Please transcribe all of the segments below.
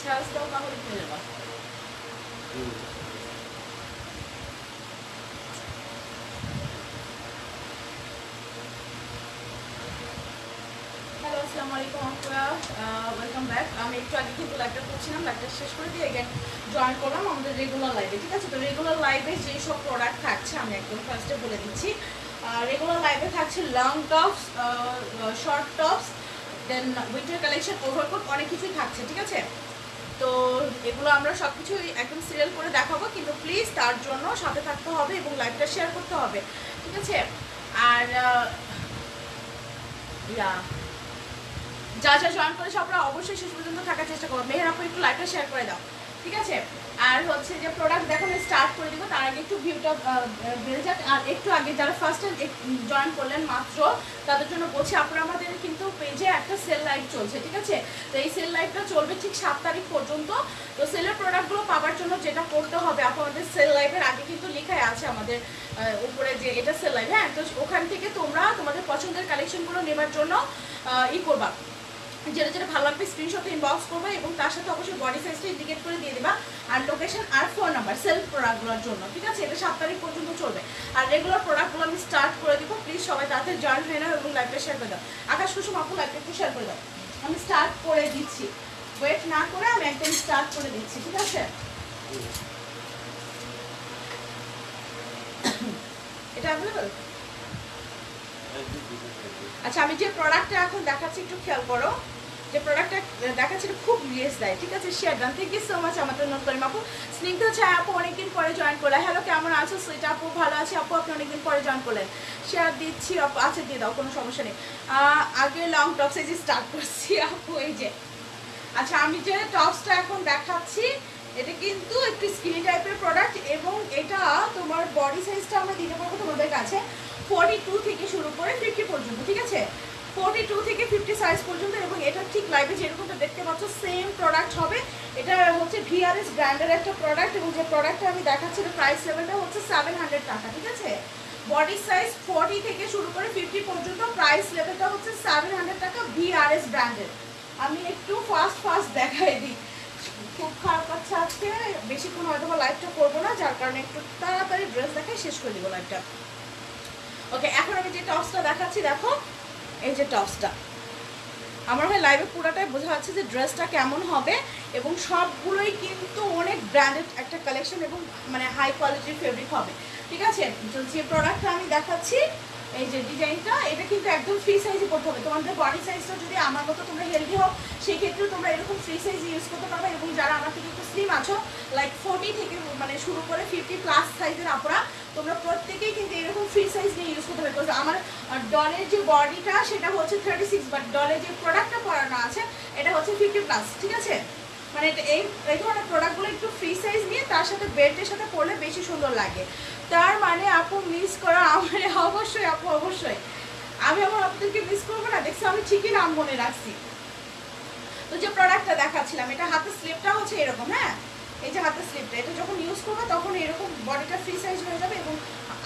ছাড়াও তাহলে কিনে নেবা হ্যালো আসসালামু আলাইকুম আপুরা ওয়েলকাম ব্যাক আমি একটু আগে কিন্তু লাইভটা করছিলাম লাইভটা শেষ করে দিয়ে এগেন জয়েন করলাম আমাদের রেগুলার লাইভে ঠিক আছে? তো রেগুলার লাইভে যেই সব প্রোডাক্ট থাকছে, আমি একদম ফার্স্টে বলে দিচ্ছি। রেগুলার লাইভে থাকছে long tops short tops then winter collection overcoat অনেক কিছুই থাকছে, ঠিক আছে? তো এগুলো আমরা সব কিছু একদম সিরিয়াল করে দেখাবো, কিন্তু প্লিজ তার জন্য সাথে থাকতে হবে এবং লাইভটা শেয়ার করতে হবে, ঠিক আছে? আর ইয়া যা যা জয়েন করেছে আপনারা অবশ্যই শেষ পর্যন্ত থাকার চেষ্টা করব। মেহের আপু, একটু লাইভটা শেয়ার করে দাও, ঠিক আছে? আর হচ্ছে যে প্রোডাক্ট দেখানো স্টার্ট করে দিব, তার আগে একটু ভিউটা বেড়ে যাক। আর একটু আগে যারা ফার্স্ট জয়েন করলেন মাত্র, তাদের জন্য বলছি, আপনারা আমাদের কিন্তু পেজে একটা সেল লাইভ চলছে, ঠিক আছে? তো এই সেল লাইভটা চলবে ঠিক সাত তারিখ পর্যন্ত। তো সেলের প্রোডাক্টগুলো পাওয়ার জন্য যেটা করতে হবে, আপনাদের সেল লাইভের আগে কিন্তু লেখাই আছে আমাদের উপরে যে এটা সেল লাইভ হ্যাঁ? তো ওখান থেকে তোমরা তোমাদের পছন্দের কালেকশনগুলো নেবার জন্য ই করবা। যেটা যেটা ভালো লাগবে স্ক্রিনশটে ইনবক্স করবে এবং তার সাথে অবশ্যই বডি সাইজটা ইন্ডিকেট করে দিয়ে দেবা আর লোকেশন আর ফোন নাম্বার সেলফ প্রোডাক্টগুলোর জন্য ঠিক আছে? এটা সাত তারিখ পর্যন্ত চলবে। আর রেগুলার প্রোডাক্টগুলো আমি স্টার্ট করে দিব। প্লিজ সবাই তাতে জয়েন হয়ে নাও এবং লাইভটা শেয়ার করে দাও। আকাশ কুসুম আপু লাইভটা একটু শেয়ার করে দাও। আমি স্টার্ট করে দিচ্ছি। ওয়েট না করে আমি একদম স্টার্ট করে দিচ্ছি ঠিক আছে? এটা অ্যাভেলেবল আচ্ছা আমি যে প্রোডাক্টটা এখন দেখাচ্ছি একটু খেয়াল করো। যে প্রোডাক্টটা দেখাচ্ছি খুব রিয়েস দেয়, ঠিক আছে? Share done thank you so much আমাদের নতুন আপু স্নিগ্ধ ছায় আপু, অনেকদিন পরে জয়েন করলে হ্যালো কেমন আছো? সুইটা আপু, ভালো আছে? আপু, আপনি অনেকদিন পরে জয়েন করলেন। শেয়ার দিচ্ছি, আপু আচ্ছা দিয়ে দাও, কোনো সমস্যা নেই। আগে লং টপসে যে স্টার্ট করছি, আপু, এই যে। আচ্ছা আমি যে টপসটা এখন দেখাচ্ছি, এটা কিন্তু একটু স্কিনি টাইপের প্রোডাক্ট এবং এটা তোমার বডি সাইজটা আমরা দিতে পারব তোমাদের কাছে ফর্টি টু থেকে শুরু করে ফিফটি পর্যন্ত, ঠিক আছে? ফর্টি টু থেকে ফিফটি সাইজ পর্যন্ত এবং এটা ঠিক লাইভে যেরকমটা দেখতে পাচ্ছ সেম প্রোডাক্ট হবে। এটা হচ্ছে ভিআরএস ব্র্যান্ডের একটা প্রোডাক্ট এবং যে প্রোডাক্টটা আমি দেখাচ্ছি প্রাইস লেভেলটা হচ্ছে সেভেন হান্ড্রেড টাকা, ঠিক আছে? বডি সাইজ ফর্টি থেকে শুরু করে ফিফটি পর্যন্ত প্রাইস লেভেলটা হচ্ছে সেভেন হান্ড্রেড টাকা ভিআরএস ব্র্যান্ডের। আমি একটু ফাস্ট ফাস্ট দেখাই দিই। খুব খারাপ পাচ্ছে আজকে বেশিক্ষণ হয়তো বা লাইভটা করব না, যার কারণে একটু তাড়াতাড়ি ড্রেস দেখাই, শেষ করে দিব লাইভটা ওকে এখন আমি যে টপসটা দেখাচ্ছি, দেখো। এই যে টপসটা। আমার হয় লাইভে পুরোটাই বোঝা যাচ্ছে যে ড্রেসটা কেমন হবে এবং সবগুলোই কিন্তু অনেক ব্র্যান্ডেড একটা কালেকশন এবং মানে হাই কোয়ালিটির ফেব্রিক হবে। ঠিক আছে? যে প্রোডাক্টটা আমি দেখাচ্ছি, এই যে ডিজাইনটা এটা কিন্তু একদম ফ্রি সাইজে করতে হবে। তোমাদের বডি সাইজটা যদি আমার মতো তোমরা হেলদি হও সেই ক্ষেত্রে তোমরা এরকম ফ্রি সাইজ ইউজ করতে পারবে এবং যারা আমার থেকে একটু স্লিম আছো লাইক ফোর্টি থেকে মানে শুরু করে ফিফটি প্লাস সাইজের আপনারা তোমরা প্রত্যেকেই কিন্তু এরকম ফ্রি সাইজ নিয়ে ইউজ করতে পারবে আমার ডলের যে বডিটা সেটা হচ্ছে থার্টি সিক্স বাট ডলের যে প্রোডাক্টটা পরানো আছে, এটা হচ্ছে ফিফটি প্লাস ঠিক আছে? মানে এই এই ধরনের প্রোডাক্টগুলো একটু ফ্রি সাইজ নিয়ে তার সাথে বেল্টের সাথে পরলে বেশি সুন্দর লাগে। তার মানে আপু মিস করা আমার, অবশ্যই আপু, অবশ্যই। আমি আমার আপনাদেরকে মিস করব না, দেখছি আমি ঠিকই নাম মনে রাখছি। তো যে প্রোডাক্টটা দেখাচ্ছিলাম, এটা হাতের স্লিপটা হচ্ছে এরকম হ্যাঁ? এই যে হাতের স্লিপটা এটা যখন ইউজ করব তখন এরকম বডিটা ফ্রি সাইজ হয়ে যাবে এবং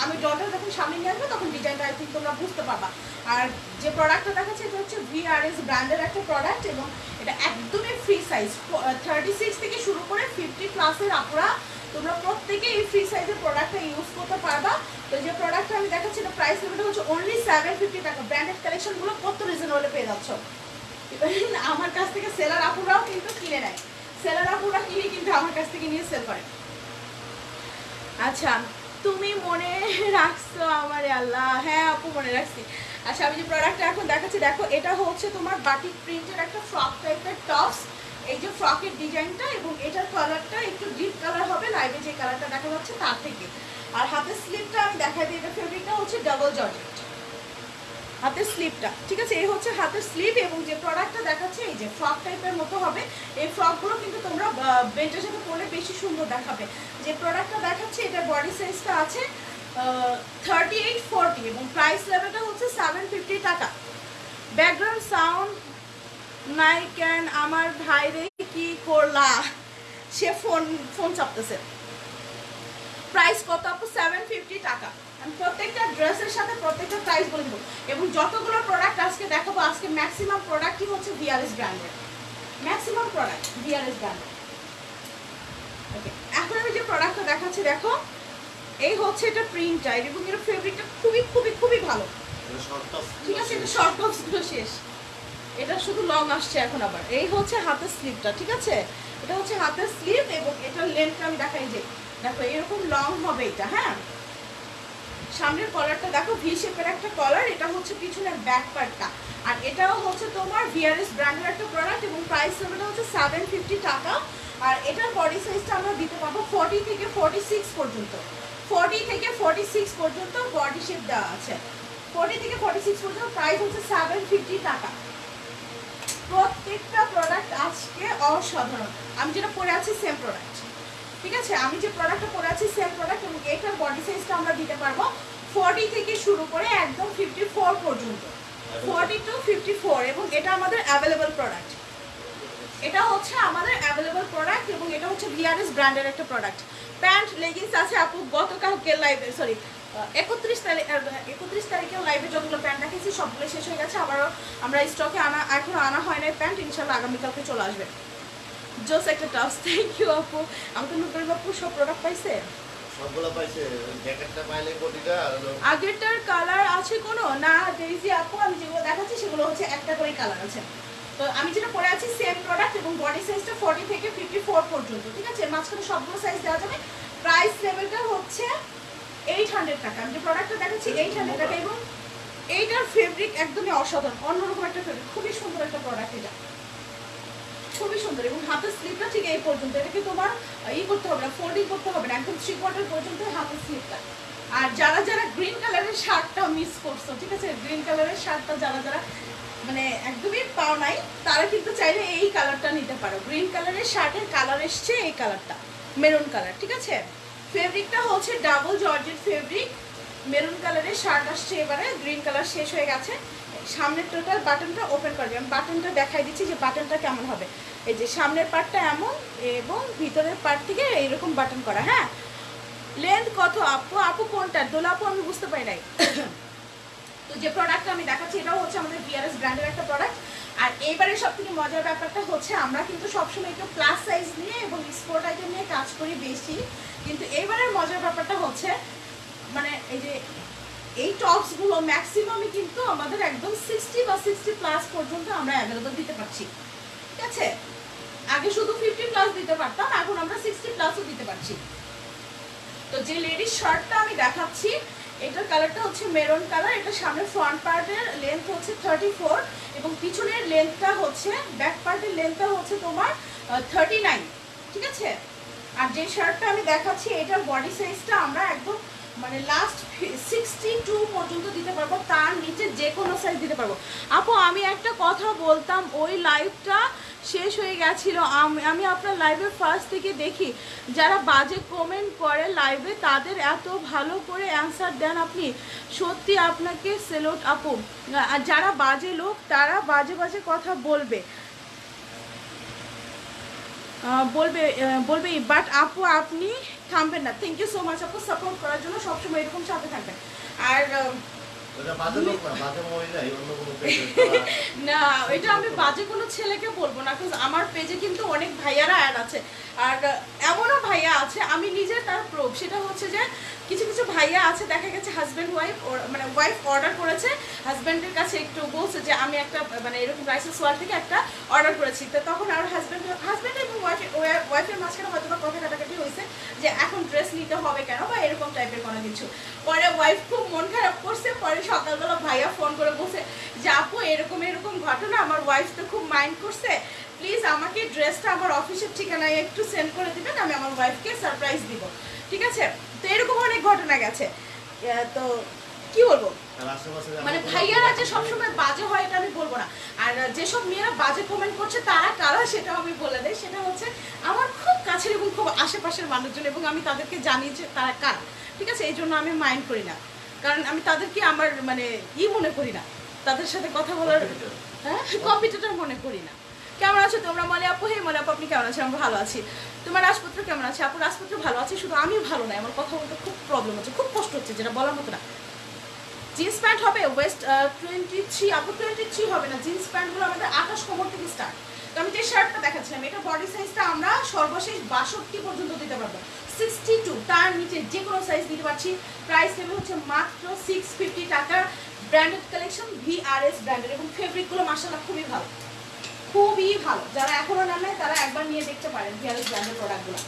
আমি ডলটা যখন সামনে নিয়ে আসব তখন ডিজাইনটা আই থিঙ্ক তোমরা বুঝতে পারবা। আর যে প্রোডাক্টটা দেখাচ্ছে এটা হচ্ছে ভিআরএস ব্র্যান্ডের একটা প্রোডাক্ট এবং এটা একদমই ফ্রি সাইজ থার্টি সিক্স থেকে শুরু করে ফিফটি প্লাসের আপুরা তোমরা প্রত্যেকে এই ফ্রি সাইজের প্রোডাক্টটা ইউজ করতে পারবা। তো যে প্রোডাক্টটা আমি দেখাচ্ছি, এটা প্রাইস লেভেলটা হচ্ছে অনলি সেভেন ফিফটি টাকা। ব্র্যান্ডেড কালেকশনগুলো কত রিজনেবলে পেয়ে যাচ্ছ? আমার কাছ থেকে সেলার আপুরাও কিন্তু কিনে নেয়। সেলার আপুরা কিনে কিন্তু আমার কাছ থেকে নিয়ে সেল করে। আচ্ছা তুমি মনে রাখছো আমার আল্লাহ? হ্যাঁ আপু, মনে রাখছি। আচ্ছা আমি যে প্রোডাক্টটা এখন দেখাচ্ছি, দেখো, এটা হচ্ছে তোমার বাটিক প্রিন্টের একটা ফ্রক টাইপের টপস এই যে ফ্রকের ডিজাইনটা এবং এটার কালারটা একটু ডিপ কালার হবে লাইভে যে কালারটা দেখা যাচ্ছে তার থেকে। আর হাতের স্লিপটা আমি দেখাই দিই, এটা ফেব্রিকটা হচ্ছে ডাবল জর্জেট হাতের স্লিপটা ঠিক আছে? এই হচ্ছে হাতের স্লিপ এবং যে প্রোডাক্টটা দেখাচ্ছে, এই যে ফ্রক টাইপের মতো হবে। এই ফ্রকগুলো কিন্তু তোমরা বেল্টের সাথে পরলে বেশি সুন্দর দেখাবে। যে প্রোডাক্টটা দেখাচ্ছে, এটা বডি সাইজটা আছে থার্টি এইট ফোরটি এবং প্রাইস লেভেলটা হচ্ছে সেভেন ফিফটি টাকা। ব্যাকগ্রাউন্ড সাউন্ড নাই কেন আমার ভাইরে কি করলা? সে ফোন ফোন চাপতেছে। প্রাইস কত আপু? সেভেন ফিফটি টাকা। আমি প্রত্যেকটা ড্রেসের সাথে প্রত্যেকটা প্রাইস বলে দেবো। এবং যতগুলো প্রোডাক্ট আজকে দেখাবো আজকে ম্যাক্সিমাম প্রোডাক্টই হচ্ছে ভিআরএস ব্র্যান্ডের ম্যাক্সিমাম প্রোডাক্ট ভিআরএস ব্র্যান্ডের ওকে এখন আমি যে প্রোডাক্টটা দেখাচ্ছি দেখো এই হচ্ছে এটা প্রিন্টটা এবং এর ফেব্রিকটা খুবই খুবই খুবই ভালো। ঠিক আছে এটা শর্ট টপসগুলো শেষ। এটা শুধু লং আসছে এখন আবার। এই হচ্ছে হাতের স্লিভটা ঠিক আছে? এটা হচ্ছে হাতের স্লিভ এবং এটার লেন্থটা আমি দেখাই যে দেখো এরকম লং হবে এটা হ্যাঁ? সামনের কলারটা দেখো ভি শেপের একটা কলার এটা হচ্ছে পিছনের ব্যাক পার্টটা আর এটাও হচ্ছে তোমার ভিআরএস ব্র্যান্ডের একটা প্রোডাক্ট এবং প্রাইস লেভেলটা হচ্ছে সেভেন ফিফটি টাকা। আর এটার বডি সাইজটা আমরা দিতে পারব ফর্টি থেকে ফর্টি সিক্স পর্যন্ত। ফর্টি থেকে ফর্টি সিক্স পর্যন্ত বডি শেপ দেওয়া আছে। ফর্টি থেকে ফর্টি সিক্স পর্যন্ত প্রাইস হচ্ছে সেভেন ফিফটি টাকা। প্রত্যেকটা প্রোডাক্ট আজকে অসাধারণ। আমি যেটা পরে আছি সেম প্রোডাক্ট ঠিক আছে? আমি যে প্রোডাক্টটা পরে আছি সেম প্রোডাক্ট এবং এটার বডি সাইজটা আমরা দিতে পারব ফর্টি থেকে শুরু করে একদম ফিফটি ফোর পর্যন্ত। ফর্টি টু ফিফটি ফোর এবং এটা আমাদের অ্যাভেলেবল প্রোডাক্ট এটা হচ্ছে আমাদের অ্যাভেলেবল প্রোডাক্ট এবং এটা হচ্ছে ভিআরএস ব্র্যান্ডের একটা প্রোডাক্ট প্যান্ট লেগিংস আছে আপু গতকালকে লাইভে সরি একত্রিশ তারিখ একত্রিশ তারিখেও লাইভে যতগুলো প্যান্ট দেখেছি সবগুলো শেষ হয়ে গেছে। আবারও আমরা স্টকে আনা এখনও আনা হয় নাই প্যান্ট ইনশাল্লাহ আগামীকালকে চলে আসবে। জোস একটা টপস থ্যাংক ইউ আপু। আমাকে নতুন আপু সব প্রোডাক্ট পাইছে? সবগুলো পাইছে। জ্যাকেটটা পাইলে কোটিটা আগেরটার কালার আছে কোনো? না ডেইজি আপু আমি যেগুলো দেখাচ্ছি সেগুলো হচ্ছে একটা করে কালার আছে। তো আমি যেটা পরে আছি সেম প্রোডাক্ট এবং বডি সাইজটা ফর্টি থেকে ফিফটি ফোর পর্যন্ত ঠিক আছে? মাঝখানে সবগুলো সাইজ দেওয়া যাবে। প্রাইস লেভেলটা হচ্ছে এইট হান্ড্রেড টাকা। আমি যে প্রোডাক্টটা দেখাচ্ছি এইট হান্ড্রেড টাকা। এবং এইটার ফেব্রিক একদমই অসাধারণ। অন্যরকম একটা ফেব্রিক খুবই সুন্দর একটা প্রোডাক্ট এটা। খুবই সুন্দর এবং হাতের স্লিপটা ঠিক এই পর্যন্ত। এটাকে তোমার ই করতে হবে না ফোল্ডিং করতে হবে না, একদম থ্রি কোয়ার্টার পর্যন্ত হাতের স্লিপটা আর যারা যারা গ্রিন কালারের শার্টটা মিস করছ, ঠিক আছে? গ্রিন কালারের শার্টটা যারা যারা মানে একদমই পাও নাই, তারা কিন্তু চাইলে এই কালারটা নিতে পারো। গ্রিন কালারের শার্টের কালার এসছে এই কালারটা মেরুন কালার ঠিক আছে? ফেব্রিকটা হচ্ছে ডাবল জর্জের ফেব্রিক মেরুন কালারের শার্ট আসছে এবারে গ্রিন কালার শেষ হয়ে গেছে। সামনের টোটাল বাটনটা ওপেন করবে। আমি বাটনটা দেখাই দিচ্ছি যে বাটনটা কেমন হবে। এই যে সামনের পার্টটা এমন এবং ভিতরের পার্ট থেকে এইরকম বাটন করা হ্যাঁ? লেন্থ কত আপু? আপু কোনটা? দোলা আপু আমি বুঝতে পারি নাই। তো যে প্রোডাক্টটা আমি দেখাচ্ছি, এটাও হচ্ছে আমাদের বিআরএস ব্র্যান্ডের একটা প্রোডাক্ট আর এইবারে সব থেকে মজার ব্যাপারটা হচ্ছে, আমরা কিন্তু সবসময় একটু প্লাস সাইজ নিয়ে এবং স্পোর্ট আইটেম নিয়ে কাজ করি বেশি। কিন্তু এইবারের মজার ব্যাপারটা হচ্ছে মানে এই যে এই টপসগুলো ম্যাক্সিমামই কিন্তু আমাদের একদম সিক্সটি বা সিক্সটি প্লাস পর্যন্ত আমরা অ্যাভেলেবল দিতে পারছি। ঠিক আছে? আগে শুধু ফিফটি প্লাস দিতে পারতাম, এখন আমরা সিক্সটি প্লাসও দিতে পারছি। তো যে লেডিস শার্টটা আমি দেখাচ্ছি, এটার কালারটা হচ্ছে মেরুন কালার এটা সামনে ফ্রন্ট পার্টের লেন্থ হচ্ছে থার্টি এবং পিছনের লেন্থটা হচ্ছে ব্যাক পার্টের লেন্থটা হচ্ছে তোমার থার্টি ঠিক আছে? আর যে শার্টটা আমি দেখাচ্ছি, এটার বডি সাইজটা আমরা একদম মানে লাস্ট সিক্সটি টু পর্যন্ত দিতে পারব, তার নিচে যে কোনো সাইজ দিতে পারব। আপু, আমি একটা কথা বলতাম, ওই লাইভটা শেষ হয়ে গেছিল। আম- আপনার লাইভে ফার্স্ট থেকে দেখি, যারা বাজে কমেন্ট করে লাইভে তাদের এত ভালো করে অ্যান্সার দেন আপনি। সত্যি আপনাকে সেলোট আপু। আর যারা বাজে লোক, তারা বাজে বাজে কথা বলবে। বলবে বলবে বাট আপু, আপনি থামবেন না। থ্যাংক ইউ সো মাচ আপু সাপোর্ট করার জন্য সবসময় এরকম সাথে থাকবেন। আর না এটা আমি বাজে কোনো ছেলেকে বলব না কারণ আমার পেজে কিন্তু অনেক ভাইয়ারা অ্যাড আছে। আর এমনও ভাইয়া আছে, আমি নিজে তার প্রুফ সেটা হচ্ছে যে কিছু কিছু ভাইয়া আছে, দেখা গেছে হাজব্যান্ড ওয়াইফ মানে ওয়াইফ অর্ডার করেছে হাজব্যান্ডের কাছে একটু বলছে যে আমি একটা মানে এরকম রাইসেস ওয়ার থেকে একটা অর্ডার করেছি। তো তখন আর হাজব্যান্ড হাজব্যান্ড এবং ওয়াইফ ওয়াইফের মাঝখানে হয়তো বা কথা কাটাকাটি হয়েছে যে এখন ড্রেস নিতে হবে কেন বা এরকম টাইপের কোনো কিছু। পরে ওয়াইফ খুব মন খারাপ করছে, পরে সকালবেলা ভাইয়া ফোন করে বসে যে, আপু, এরকম এরকম ঘটনা, আমার ওয়াইফ তো খুব মাইন্ড করছে প্লিজ আমাকে ড্রেসটা আমার অফিসের ঠিকানায় একটু সেন্ড করে দিবেন আমি আমার ওয়াইফকে সারপ্রাইজ দিব। ঠিক আছে? তো এরকম অনেক ঘটনা গেছে। তো কি বলব? মানে ভাইয়ারা যে সবসময় বাজে হয় এটা আমি বলব না। আর যেসব মেয়েরা বাজে কমেন্ট করছে তারা কারা সেটাও আমি বলে দেয় সেটা হচ্ছে আমার খুব কাছের এবং খুব আশেপাশের মানুষজন এবং আমি তাদেরকে জানি যে তারা কারা। ঠিক আছে? এই জন্য আমি মাইন্ড করি না। কারণ আমি তাদেরকে আমার মানে ই মনে করি না। তাদের সাথে কথা বলার হ্যাঁ কম্পিটিটর মনে করি না। কেমন আছো? তোমরা মলে আপু? হে মলে আপু, আপনি কেমন আছেন? আমি ভালো আছি। তোমার রাজপুত্র কেমন আছে? আপু, রাজপুত্র ভালো আছে? শুধু আমি ভালো নাই আমার কথা বলতে খুব প্রবলেম হচ্ছে, খুব কষ্ট হচ্ছে, যেটা বলার মতো না। জিন্স প্যান্ট হবে ওয়েস্ট টোয়েন্টি থ্রি আপু টোয়েন্টি থ্রি হবে না। জিন্স প্যান্টগুলো আমাদের আকাশ কোমর থেকে স্টার্ট তো আমি যে শার্টটা দেখাচ্ছিলাম, এটা বডি সাইজটা আমরা সর্বশেষ বাষট্টি পর্যন্ত দিতে পারব। সিক্সটি টু তার নিচে যে কোনো সাইজ দিতে পারছি। প্রাইস লেভেল হচ্ছে মাত্র সিক্স ফিফটি টাকা ব্র্যান্ডেড কালেকশন ভিআরএস ব্র্যান্ডেড এবং ফেব্রিকগুলো মাসাল্লাহ খুবই ভালো। খুবই ভালো। যারা এখনও নেন নাই তারা একবার নিয়ে দেখতে পারেন ভিআরএস ব্র্যান্ডের প্রোডাক্টগুলো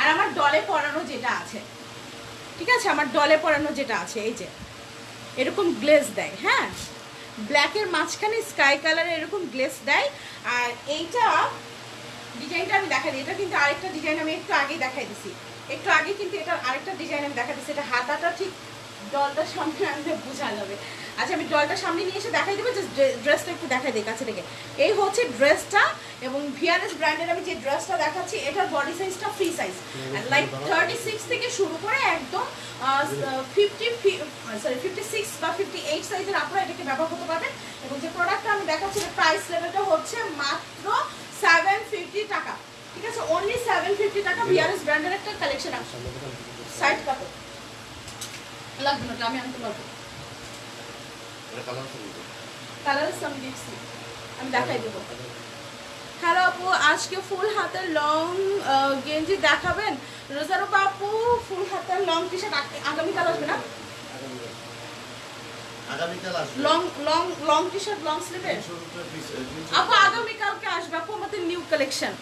আর আমার ডলে পরানো যেটা আছে, ঠিক আছে? আমার ডলে পরানো যেটা আছে, এই যে, এরকম গ্লেজ দেয় হ্যাঁ? ব্ল্যাকের মাঝখানে স্কাই কালারের এরকম গ্লেজ দেয়, আর এইটা ডিজাইনটা আমি দেখাই দিই। এটা কিন্তু আরেকটা ডিজাইন আমি একটু আগেই দেখাই দিছি। একটু আগে কিন্তু এটা আরেকটা ডিজাইন আমি দেখা দিচ্ছি এটা হাতাটা ঠিক ডলটার সামনে আনলে বোঝা যাবে। আচ্ছা আমি ডলটার সামনে নিয়ে এসে দেখাই দেবো যে ড্রেসটা একটু দেখাই দিই কাছে থেকে। এই হচ্ছে ড্রেসটা এবং ভিআরএস ব্র্যান্ডের আমি যে ড্রেসটা দেখাচ্ছি এটার বডি সাইজটা free size like thirty six থেকে শুরু করে একদম ফিফটি সরি ফিফটি সিক্স বা ফিফটি এইট সাইজের আপনারা এটাকে ব্যবহার করতে পারবেন। এবং যে প্রোডাক্টটা আমি দেখাচ্ছি প্রাইস লেভেলটা হচ্ছে মাত্র সেভেন ফিফটি টাকা। ঠিক আছে? অনলি সেভেন ফিফটি টাকা ভিআরএস ব্র্যান্ডের একটা কালেকশন আছে। সাইড কাপড় লাগবে না আমি আনতে পারব। কালার সাম দিচ্ছি আমি দেখাই দেবো। হ্যালো আপু আজকে ফুল হাতের লং গেঞ্জি দেখাবেন? আপু ফুল হাতের লং টি শার্ট আগামীকাল আসবে না? Long long long T shirt long স্লিভের তিনশো রুপিয়া piece, এ, তিনশো আপু আগামীকালকে আসবে আপু আমাদের নিউ কালেকশন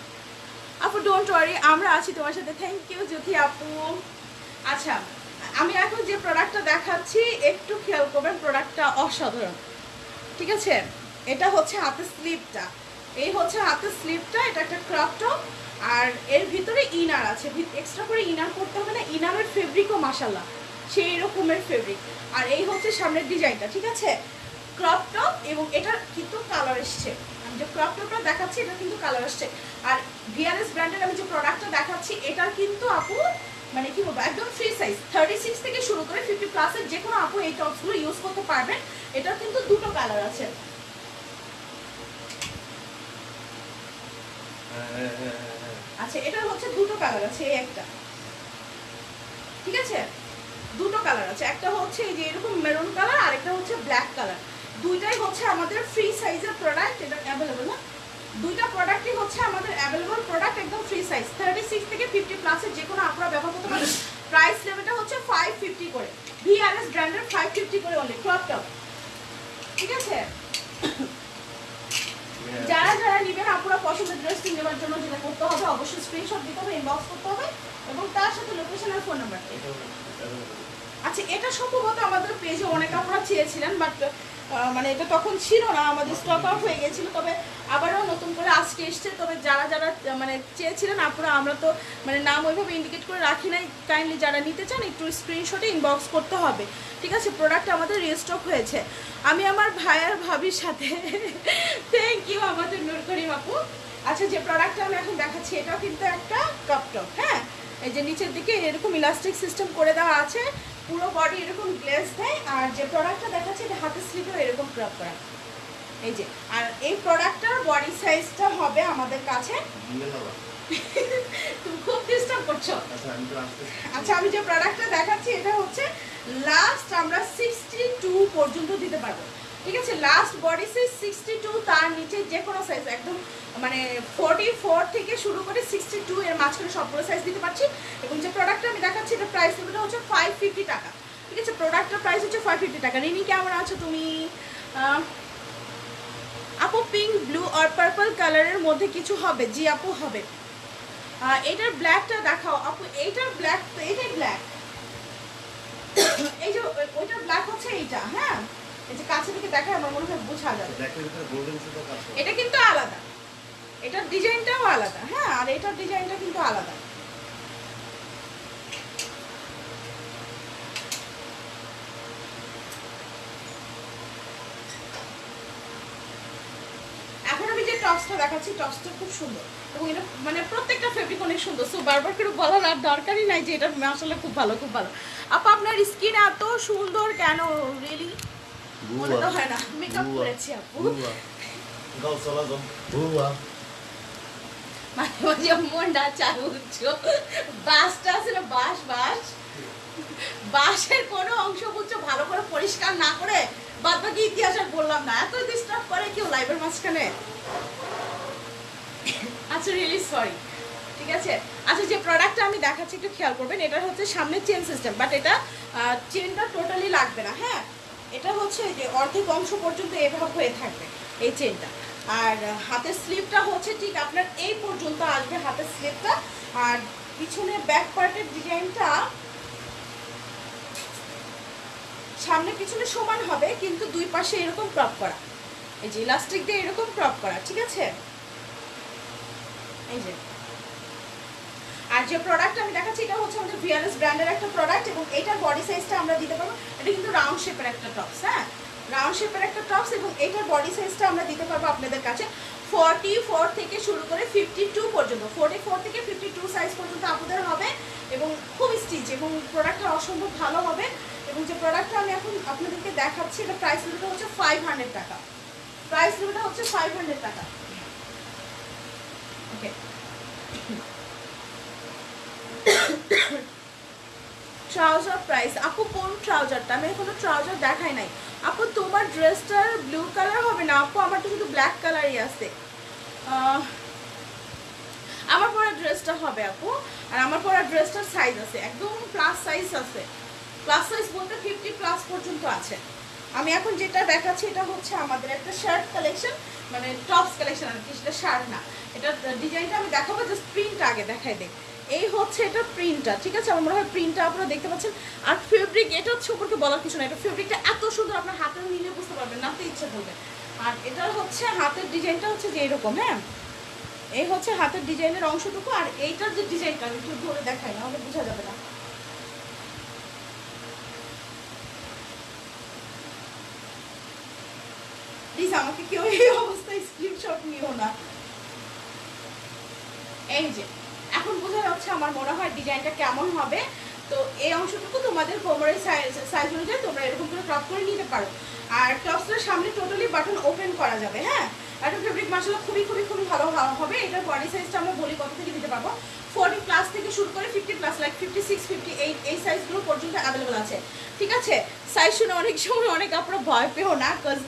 আপু ডোন্ট ওয়ারি আমরা আছি তোমার সাথে। থ্যাংক ইউ জ্যোতি আপু। আচ্ছা আমি এখন যে প্রোডাক্টটা দেখাচ্ছি, একটু খেয়াল করবেন প্রোডাক্টটা অসাধারণ। ঠিক আছে? এটা হচ্ছে হাতের স্লিপটা এই হচ্ছে হাতের স্লিপটা এটা একটা ক্রপ টপ আর এর ভিতরে ইনার আছে। এক্সট্রা করে ইনার করতে হবে না ইনারের ফেব্রিকও মাসাল্লাহ সেই রকমের ফেব্রিক আর এই হচ্ছে সামনের ডিজাইনটা ঠিক আছে? ক্রপ টপ এবং এটার কিন্তু কালার এসছে। আমি যে ক্রপ টপটা দেখাচ্ছি, এটা কিন্তু কালার আসছে আর ভিআরএস ব্র্যান্ডের আমি যে প্রোডাক্টটা দেখাচ্ছি, এটার কিন্তু আপু মানে কি বলব একদম ফ্রি সাইজ থার্টি সিক্স থেকে শুরু করে ফিফটি প্লাসের যে কোনো আপু এই টপসগুলো ইউজ করতে পারবেন। এটার কিন্তু দুটো কালার আছে। হ্যাঁ, হ্যাঁ, হ্যাঁ। আচ্ছা এটা হচ্ছে দুটো কালার আছে এই একটা। ঠিক আছে? দুটো কালার আছে। একটা হচ্ছে এই যে এরকম মেরুন কালার আর একটা হচ্ছে ব্ল্যাক কালার দুইটাই হচ্ছে আমাদের ফ্রি সাইজের প্রোডাক্ট এটা অ্যাভেলেবল না? দুইটা প্রোডাক্টই হচ্ছে আমাদের অ্যাভেলেবল প্রোডাক্ট একদম ফ্রি সাইজ থার্টি সিক্স থেকে ফিফটি প্লাসের যে কোনো আপনারা ব্যবহার করতে পারেন প্রাইস লেভেলটা হচ্ছে ফাইভ ফিফটি করে। ভিআরএস ব্র্যান্ডের ফাইভ ফিফটি করে অনলি ক্রপ টপ ঠিক আছে। যারা যারা নেবেন আপনারা পছন্দের ড্রেসটি নেওয়ার জন্য যেটা করতে হবে অবশ্যই স্ক্রিনশট দিতে হবে ইনবক্স করতে হবে এবং তার সাথে লোকেশন আর ফোন নাম্বার। আচ্ছা এটা সম্ভবত আমাদের পেজে অনেক আপনারা চেয়েছিলেন বাট মানে এটা তখন ছিল না, আমাদের স্টক আউট হয়ে গেছিল। তবে আবারও নতুন করে আজকে এসছে, তবে যারা যারা মানে চেয়েছিলেন, আপনারা, আমরা তো মানে নাম ওইভাবে ইন্ডিকেট করে রাখি নাই। কাইন্ডলি যারা নিতে চান, একটু স্ক্রিনশটে ইনবক্স করতে হবে। ঠিক আছে প্রোডাক্ট আমাদের রিস্টক হয়েছে। আমি আমার ভাইয়ার ভাবির সাথে থ্যাংক ইউ আমাদের নূর করিম আচ্ছা যে প্রোডাক্টটা আমি এখন দেখাচ্ছি, এটাও কিন্তু একটা কাপ টপ হ্যাঁ? এই যে নিচের দিকে এরকম ইলাস্টিক সিস্টেম করে দেওয়া আছে। পুরো বডি এরকম গ্লেস দেয় আর যে প্রোডাক্টটা দেখাচ্ছে এটা হাতের স্লিপেও এরকম ক্রপ করা। এই যে আর এই প্রোডাক্টটার বডি সাইজটা হবে আমাদের কাছে তুমি খুব ডিস্টার্ব করছ। আচ্ছা, আমি আচ্ছা আমি যে প্রোডাক্টটা দেখাচ্ছি এটা হচ্ছে লাস্ট আমরা সিক্সটি টু পর্যন্ত দিতে পারব। ঠিক আছে last body size sixty two তার নিচে যে কোনো সাইজ একদম মানে ফোর্টি ফোর থেকে শুরু করে সিক্সটি টু এর মাঝখানে সবগুলো সাইজ দিতে পারছি। এবং যে প্রোডাক্টটা আমি দেখাচ্ছি, এটা প্রাইস হচ্ছে ফাইভ ফিফটি টাকা। ঠিক আছে প্রোডাক্টের প্রাইস হচ্ছে ফাইভ ফিফটি টাকা। রিনি কেমন আছো তুমি? আপু পিঙ্ক ব্লু আর পার্পল কালারের মধ্যে কিছু হবে? জি, আপু, হবে। এটার ব্ল্যাকটা দেখাও। আপু, এইটার ব্ল্যাক এটাই ব্ল্যাক এই যে, ওই- ওইটার ব্ল্যাক হচ্ছে এইটা হ্যাঁ? এই যে কাছে থেকে দেখা আমার মনে হয় বোঝা যাবে। এটা কিন্তু আলাদা। এটার ডিজাইনটাও আলাদা হ্যাঁ আর এটার ডিজাইনটা কিন্তু আলাদা। টপসটা দেখাচ্ছি টপসটা খুব সুন্দর। এবং এটা মানে প্রত্যেকটা ফেব্রিক অনেক সুন্দর। সো বারবার করে বলার আর দরকারই নাই যে এটা আসলে খুব ভালো খুব ভালো। আপা আপনার স্কিন এত সুন্দর কেন? রিয়েলি মনে তো হয় না। মেকআপ বুয়া। করেছি আপু। বুয়া। গাও চলা মাঝে মাঝে মনটা চালু উঠছো বাসটা আছে না বাস বাস বাসের কোনো অংশ বুঝছ ভালো করে পরিষ্কার না করে বাদ বাকি ইতিহাস আর বললাম না। এত ডিস্টার্ব করে কেউ লাইভের মাঝখানে। আচ্ছা রিয়েলি সরি ঠিক আছে? আচ্ছা যে প্রোডাক্টটা আমি দেখাচ্ছি একটু খেয়াল করবেন এটা হচ্ছে সামনে চেন সিস্টেম বাট এটা চেনটা টোটালি লাগবে না হ্যাঁ? এটা হচ্ছে যে অর্ধেক অংশ পর্যন্ত এভাবে হয়ে থাকবে এই চেনটা আর হাতের স্লিপটা হচ্ছে ঠিক আপনার এই পর্যন্ত আসবে হাতের স্লিপটা আর পিছনে ব্যাক পার্টের ডিজাইনটা সামনে পিছনে সমান হবে, কিন্তু দুই পাশে এরকম ক্রপ করা। এই যে ইলাস্টিক দিয়ে এরকম ক্রপ করা, ঠিক আছে? এই যে। আর যে প্রোডাক্ট আমি দেখাচ্ছি, এটা হচ্ছে আমাদের ভিআরএস ব্র্যান্ডের একটা প্রোডাক্ট এবং এটার বডি সাইজটা আমরা দিতে পারব। এটা কিন্তু রাউন্ড শেপের একটা টপস হ্যাঁ? রাউন্ড শেপের একটা টপস এবং এটার বডি সাইজটা আমরা দিতে পারব আপনাদের কাছে ফর্টি ফোর থেকে শুরু করে ফিফটি টু পর্যন্ত। ফোর্টি ফোর থেকে ফিফটি টু সাইজ পর্যন্ত আপনাদের হবে এবং খুব স্টিচ এবং প্রোডাক্টটা অসম্ভব ভালো হবে এবং যে প্রোডাক্টটা আমি এখন আপনাদেরকে দেখাচ্ছি, এটা প্রাইস লিমিটটা হচ্ছে ফাইভ টাকা। প্রাইস লিমিটটা হচ্ছে ফাইভ হান্ড্রেড টাকা। ওকে ট্রাউজার প্রাইস আপু, কোন ট্রাউজারটা আমি এখনও ট্রাউজার দেখাই নাই। আপু, তোমার ড্রেসটার ব্লু কালার হবে না? আপু, আমার তো শুধু ব্ল্যাক কালারই আছে। আমার পরা ড্রেসটা হবে, আপু। আর আমার পরা ড্রেসটার সাইজ আছে। একদম প্লাস সাইজ আছে। প্লাস সাইজ বলতে ফিফটি প্লাস পর্যন্ত আছে। আমি এখন যেটা দেখাচ্ছি, এটা হচ্ছে আমাদের একটা শার্ট কালেকশন মানে টপস কালেকশন আর কি, সেটা শার্ট না। এটা ডিজাইনটা আমি দেখাবো জাস্ট প্রিন্ট আগে দেখাই দেখ এই হচ্ছে এটা প্রিন্টটা ঠিক আছে? আমার মনে হয় প্রিন্টটা আপনারা দেখতে পাচ্ছেন। আর ফেব্রিক এটা উপরকে বলার কিছু না এটা ফেব্রিকটা এত সুন্দর, আপনার হাতে নিলে বুঝতে পারবেন নাতে ইচ্ছে করবে। আর এটা হচ্ছে হাতের ডিজাইনটা হচ্ছে যে এরকম হ্যাঁ? এই হচ্ছে হাতের ডিজাইনের অংশটুকু, আর এইটার যে ডিজাইনটা, আমি একটু ধরে দেখাই না হলে বোঝা যাবে না। আমাকে কেউ এই অবস্থায় স্ক্রিনশট নিও না। এই যে এখন বোঝা যাচ্ছে আমার মনে হয় ডিজাইনটা কেমন হবে। তো এই অংশটুকু তোমাদের কোমরের সাইজ সাইজ অনুযায়ী তোমরা এরকম করে ক্রপ করে নিতে পারো। আর টপসটার সামনে টোটালি বাটন ওপেন করা যাবে হ্যাঁ? একটা ফেব্রিক মাসালা খুবই খুবই খুবই ভালো ভালো হবে। এটার বডি সাইজটা আমরা বলি কত থেকে দিতে পারব? ফোর্টি প্লাস থেকে শুরু করে fifty plus like fifty six fifty eight এই সাইজগুলো পর্যন্ত অ্যাভেলেবল আছে। ঠিক আছে? সাইজ শুনে অনেক সময় অনেক আপনারা ভয় পেও না বিকজ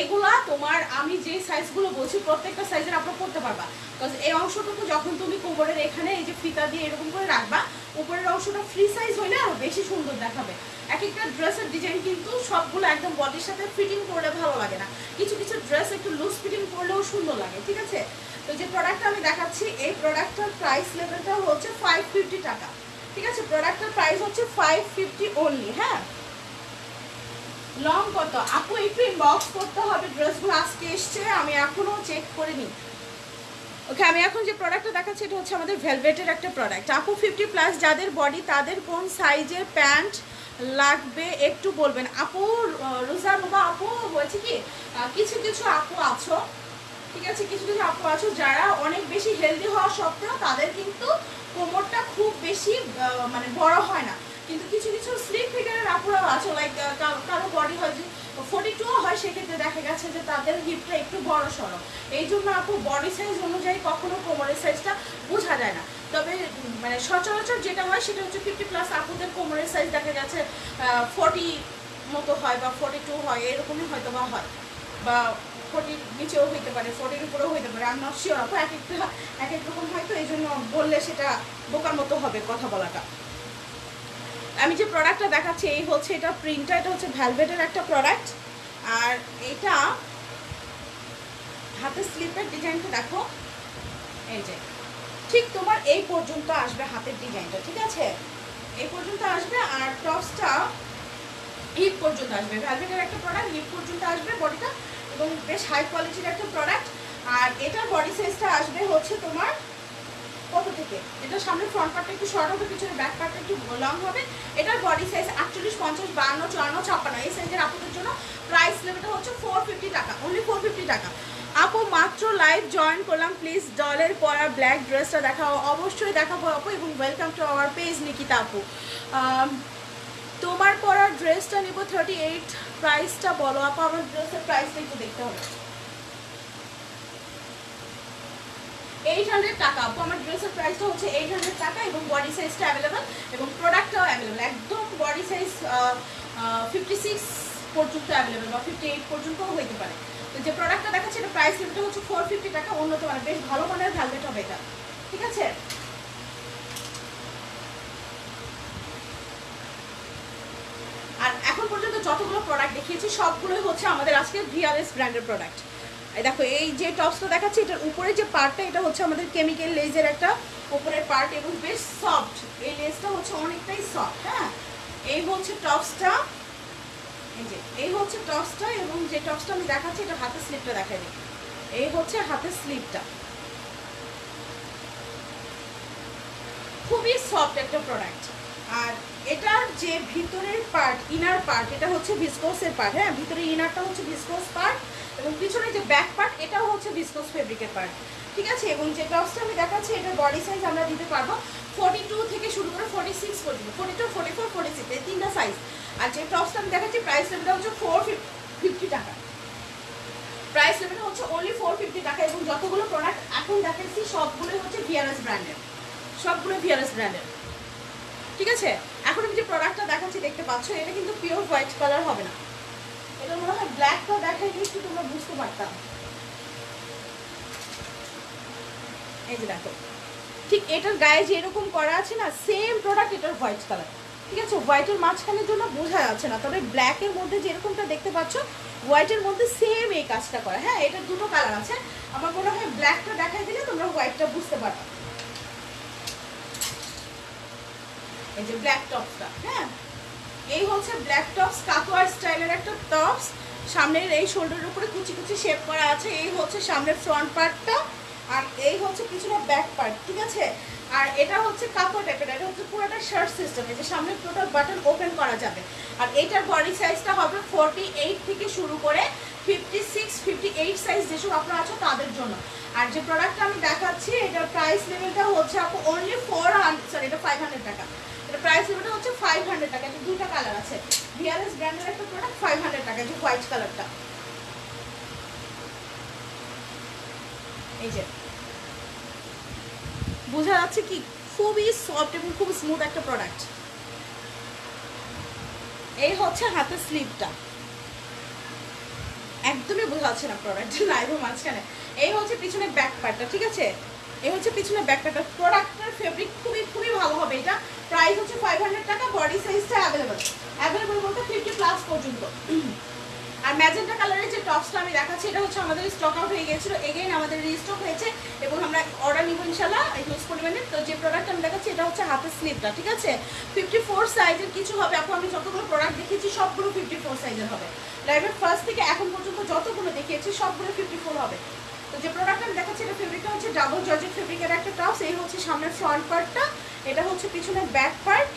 এগুলা তোমার, আমি যে সাইজগুলো বলছি, প্রত্যেকটা সাইজের আপনার করতে পারবা। বিকজ এই অংশটুকু যখন তুমি কোমরের এখানে এই যে ফিতা দিয়ে এরকম করে রাখবা, উপরের অংশটা ফ্রি সাইজ হইলে আরও বেশি সুন্দর দেখাবে। এক একটা ড্রেসের ডিজাইন কিন্তু সবগুলো একদম বডির সাথে ফিটিং করলে ভালো লাগে না। কিছু কিছু ড্রেস একটু লুজ ফিটিং করলেও সুন্দর লাগে, ঠিক আছে? তো যে প্রোডাক্টটা আমি দেখাচ্ছি, এই প্রোডাক্টটার প্রাইস লেভেলটা হচ্ছে ফাইভ ফিফটি টাকা। ঠিক আছে? প্রোডাক্টের প্রাইস হচ্ছে ফাইভ ফিফটি অনলি হ্যাঁ? লং কত? আপু, একটু ইনবক্স করতে হবে ড্রেসগুলো আজকে এসছে, আমি এখনও চেক করিনি। ওকে, আমি এখন যে প্রোডাক্টটা দেখাচ্ছি, এটা হচ্ছে আমাদের ভেলভেটের একটা প্রোডাক্ট আপু ফিফটি প্লাস যাদের বডি তাদের কোন সাইজের প্যান্ট লাগবে একটু বলবেন? আপু রোজা রুবা আপু, বলছি কি কিছু কিছু আপু আছো, ঠিক আছে, কিছু কিছু আপু আছো যারা অনেক বেশি হেলদি হওয়া সত্ত্বেও তাদের কিন্তু কোমরটা খুব বেশি মানে বড় হয় না। কিন্তু কিছু কিছু স্লিপ ফিগারের আপুরাও আছে লাইক কারও বডি হয় যে ফোর্টি টু হয়, সেক্ষেত্রে দেখা গেছে যে তাদের হিপটা একটু বড় সড়ো এই জন্য আপু বডি সাইজ অনুযায়ী কখনো কোমরের সাইজটা বোঝা যায় না। তবে মানে সচরাচর যেটা হয়, সেটা হচ্ছে ফিফটি প্লাস আপুদের কোমরের সাইজ দেখা গেছে ফোর্টি মতো হয় বা ফোর্টি টু হয়, এরকমই হয়তো বা হয়। বা ফোর্টির নিচেও হইতে পারে ফোর্টির উপরেও হইতে পারে। আর নট শিওর আপু, এক একটা, এক এক রকম হয়তো এই জন্য বললে সেটা বোকার মতো হবে কথা বলাটা। আমি যে প্রোডাক্টটা দেখাচ্ছি, এই হচ্ছে এটা প্রিন্টটা এটা হচ্ছে ভ্যালভেটের একটা প্রোডাক্ট আর এটা হাতের স্লিপের ডিজাইনটা দেখো। এই যে, ঠিক তোমার এই পর্যন্ত আসবে হাতের ডিজাইনটা ঠিক আছে? এই পর্যন্ত আসবে আর টপসটা হিপ পর্যন্ত আসবে। ভ্যালভেটের একটা প্রোডাক্ট হিপ পর্যন্ত আসবে বডিটা এবং বেশ হাই কোয়ালিটির একটা প্রোডাক্ট আর এটার বডি সাইজটা আসবে হচ্ছে তোমার কত থেকে। এটা সামনে ফ্রন্ট পার্টটা একটু শর্ট হবে পিছনে ব্যাক পার্টটা একটু লং হবে। এটার বডি সাইজ আটচল্লিশ, পঞ্চাশ, বান্ন, চুয়ান্ন, ছাপ্পান্ন। এই সাইজের আপনাদের জন্য প্রাইস লেভেলটা হচ্ছে ফোর ফিফটি টাকা অনলি ফোর ফিফটি টাকা। আপু, মাত্র লাইভ জয়েন করলাম। প্লিজ ডলের পরা ব্ল্যাক ড্রেসটা দেখাও। অবশ্যই দেখাবো আপু এবং welcome to our page Nikita আপু। তোমার পরা ড্রেসটা নিব থার্টি এইট প্রাইসটা বলো। আপু, আমার ড্রেসের প্রাইসটা একটু দেখতে হবে। এইট হান্ড্রেড টাকা। আপু, আমার ড্রেসের প্রাইসটা হচ্ছে এইট হান্ড্রেড টাকা এবং বডি সাইজটা অ্যাভেলেবেল এবং প্রোডাক্টটাও অ্যাভেলেবেল একদম বডি সাইজ ফিফটি সিক্স পর্যন্ত অ্যাভেলেবেল বা ফিফটি এইট পর্যন্তও হইতে পারে। তো যে প্রোডাক্টটা দেখাচ্ছে, এটা প্রাইস লিমিটটা হচ্ছে ফোর ফিফটি টাকা, উন্নত মানের। বেশ ভালো মানের ভ্যালভেট হবে এটা। ঠিক আছে? আর এখন পর্যন্ত যতগুলো প্রোডাক্ট দেখিয়েছি, সবগুলোই হচ্ছে আমাদের আজকে ভিআরএস ব্র্যান্ডের প্রোডাক্ট দেখো, এই যে টপসটা দেখাচ্ছি, এটার উপরে যে পার্টটা এটা হচ্ছে আমাদের কেমিক্যাল লেজের একটা উপরের পার্ট এবং বেশ সফট এই লেজটা হচ্ছে অনেকটাই সফট হ্যাঁ? এই হচ্ছে টপসটা এই যে, এই হচ্ছে টপসটা এবং যে টপসটা আমি দেখাচ্ছি, এটা হাতের স্লিপটা দেখাই দিই। এই হচ্ছে হাতের স্লিপটা খুবই সফট একটা প্রোডাক্ট আর এটার যে ভিতরের পার্ট ইনার পার্ট এটা হচ্ছে ভিসকোসের পার্ট হ্যাঁ? ভিতরে ইনারটা হচ্ছে ভিসকোস পার্ট এবং পিছনে যে ব্যাক পার্ট এটাও হচ্ছে ভিসকোস ফেব্রিকের পার্ট ঠিক আছে? এবং যে টপসটা আমি দেখাচ্ছি, এটার বডি সাইজ আমরা দিতে পারব ফর্টি টু থেকে শুরু করে ফর্টি সিক্স পর্যন্ত। Forty two forty four forty six এই তিনটা সাইজ আর যে টপসটা আমি দেখাচ্ছি প্রাইস লেভেলটা হচ্ছে ফোর ফিফটি টাকা। প্রাইস লেভেলটা হচ্ছে অনলি ফোর ফিফটি টাকা এবং যতগুলো প্রোডাক্ট এখন দেখাচ্ছি, সবগুলোই হচ্ছে ভিআরএস ব্র্যান্ডের সবগুলো ভিআরএস ব্র্যান্ডের ঠিক আছে? এখন আমি যে প্রোডাক্টটা দেখাচ্ছি, দেখতে পাচ্ছ, এটা কিন্তু পিওর হোয়াইট কালার হবে না। এটা মনে হয় ব্ল্যাকটা দেখাই একটু তোমরা বুঝতে পারতাম। এই যে দেখো, ঠিক এটার গায়ে যে এরকম করা আছে না সেম প্রোডাক্ট এটার হোয়াইট কালার ঠিক আছে হোয়াইটের মাঝখানের জন্য বোঝা যাচ্ছে না, তবে ব্ল্যাকের মধ্যে যেরকমটা দেখতে পাচ্ছ হোয়াইটের মধ্যে সেম এই কাজটা করা। হ্যাঁ এটার দুটো কালার আছে। আমার মনে হয় ব্ল্যাকটা দেখাই দিলে তোমরা হোয়াইটটা বুঝতে পারবে এই যে ব্ল্যাক টপসটা হ্যাঁ? এই হচ্ছে ব্ল্যাক টপস কাকুয়ার স্টাইলের একটা টপস সামনের এই শোল্ডারের উপরে কুচি কুচি শেপ করা আছে। এই হচ্ছে সামনের ফ্রন্ট পার্টটা আর এই হচ্ছে কিছুটা ব্যাক পার্ট ঠিক আছে? আর এটা হচ্ছে কাপড় টাইপের এটা হচ্ছে পুরোটা শার্ট সিস্টেম এই যে সামনে টোটাল বাটন ওপেন করা যাবে। আর এটার বডি সাইজটা হবে ফোরটি এইট থেকে শুরু করে fifty six fifty eight size যেসব আপনারা আছো তাদের জন্য। আর যে প্রোডাক্টটা আমি দেখাচ্ছি, এটার প্রাইস লেভেলটা হচ্ছে আপু অনলি ফোর হান্ড্রেড সরি এটা ফাইভ হান্ড্রেড টাকা। এটা প্রাইস লেভেলটা হচ্ছে ফাইভ হান্ড্রেড টাকা, এটা দুটো কালার আছে। ভিআরএস ব্র্যান্ডের একটা প্রোডাক্ট ফাইভ হান্ড্রেড টাকা, যে হোয়াইট কালারটা এই যে। বোঝা যাচ্ছে কি খুবই সফট এবং খুব স্মুথ একটা প্রোডাক্ট এই হচ্ছে হাতের স্লিভটা একদমই বোঝা যাচ্ছে না প্রোডাক্ট লাইভের মাঝখানে। এই হচ্ছে পিছনে ব্যাক পার্টটা ঠিক আছে? এই হচ্ছে পিছনে ব্যাক পার্টটা প্রোডাক্টের ফেব্রিক খুবই খুবই ভালো হবে এটা। প্রাইস হচ্ছে ফাইভ হান্ড্রেড টাকা বডি সাইজটা অ্যাভেলেবল অ্যাভেলেবল বলতে ফিফটি প্লাস পর্যন্ত। আর ম্যাজেন্টা কালারের যে টপসটা আমি দেখাচ্ছি, এটা হচ্ছে আমাদের স্টক আউট হয়ে গেছিল এগেইন আমাদের রিস্টক হয়েছে এবং আমরা অর্ডার নিব ইনশাল্লাহ হিউজ পরিমাণে তো যে প্রোডাক্ট আমি দেখাচ্ছি, এটা হচ্ছে হাতের স্লিপটা, ঠিক আছে? ফিফটি ফোর সাইজের কিছু হবে। এখন আমি যতগুলো প্রোডাক্ট দেখিয়েছি, সবগুলো ফিফটি ফোর সাইজের হবে লাইভের ফার্স্ট থেকে এখন পর্যন্ত যতগুলো দেখিয়েছি, সবগুলো ফিফটি ফোর হবে। তো যে প্রোডাক্ট আমি দেখাচ্ছি, এটা ফেব্রিকটা হচ্ছে ডাবল জর্জেট ফেব্রিকের একটা টপস এই হচ্ছে সামনের ফ্রন্ট পার্টটা এটা হচ্ছে পিছনের ব্যাক পার্ট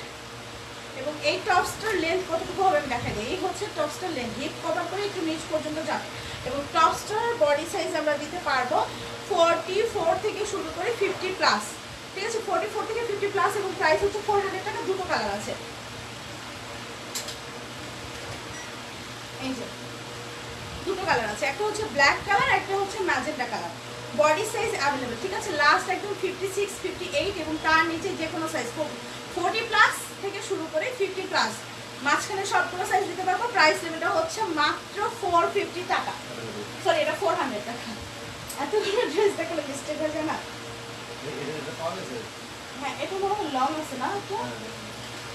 এবং এই টপসটার লেন্থ কতটুকু হবে আমি দেখাই দিই। এই হচ্ছে টপসটার লেন্থ হিপ কভার করে একটু নিচ পর্যন্ত যাবে। এবং টপসটার বডি সাইজ আমরা দিতে পারব ফোরটি ফোর থেকে শুরু করে ফিফটি প্লাস ঠিক আছে? ফোরটি ফোর থেকে ফিফটি প্লাস এবং প্রাইস হচ্ছে ফোর হান্ড্রেড টাকা, দুটো কালার আছে। দুটো কালার আছে। একটা হচ্ছে ব্ল্যাক কালার একটা হচ্ছে magenta colour body size available ঠিক আছে? লাস্ট একদম ফিফটি সিক্স ফিফটি এইট এবং তার নিচে যে কোনো সাইজ ফোরটি প্লাস থেকে শুরু করে ফিফটি প্লাস মাঝখানে সবগুলো সাইজ দিতে পারব প্রাইস লেভেলটা হচ্ছে মাত্র ফোর ফিফটি টাকা। সরি এটা ফোর হান্ড্রেড টাকা। এতগুলো ড্রেস দেখলে মিস্টেক হয়ে যায় না? হ্যাঁ এটা মনে হয় লং আছে না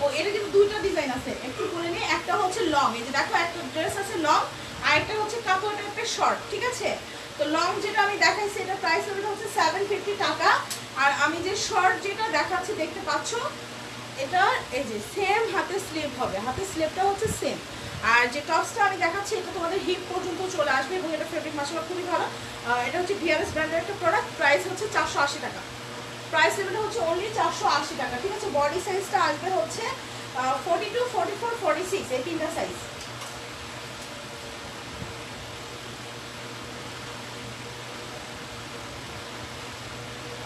ও এটা কিন্তু দুইটা ডিজাইন আছে। একটু করে নিয়ে, একটা হচ্ছে লং এই যে দেখো, একটা ড্রেস আছে লং আর একটা হচ্ছে কাপড় টাইপের শর্ট ঠিক আছে? তো লং যেটা আমি দেখাইছি এটা প্রাইস হচ্ছে সেভেন ফিফটি টাকা। আর আমি যে শর্ট যেটা দেখাচ্ছি, দেখতে পাচ্ছ? এটা, এই যে সেম হাতে স্লিভ হবে। হাতে স্লিভটা হচ্ছে সেম আর যে টপসটা আমি দেখাচ্ছি, এটা তোমাদের হিপ পর্যন্ত চলে আসবে এবং এটা ফেব্রিক মাসাল খুবই ভালো। এটা হচ্ছে ভিআরএস ব্র্যান্ডের একটা প্রোডাক্ট প্রাইস হচ্ছে চারশো আশি টাকা। প্রাইস লেভেলটা হচ্ছে অনলি চারশো আশি টাকা। ঠিক আছে? বডি সাইজটা আসবে হচ্ছে forty two forty four forty six এই তিনটা সাইজ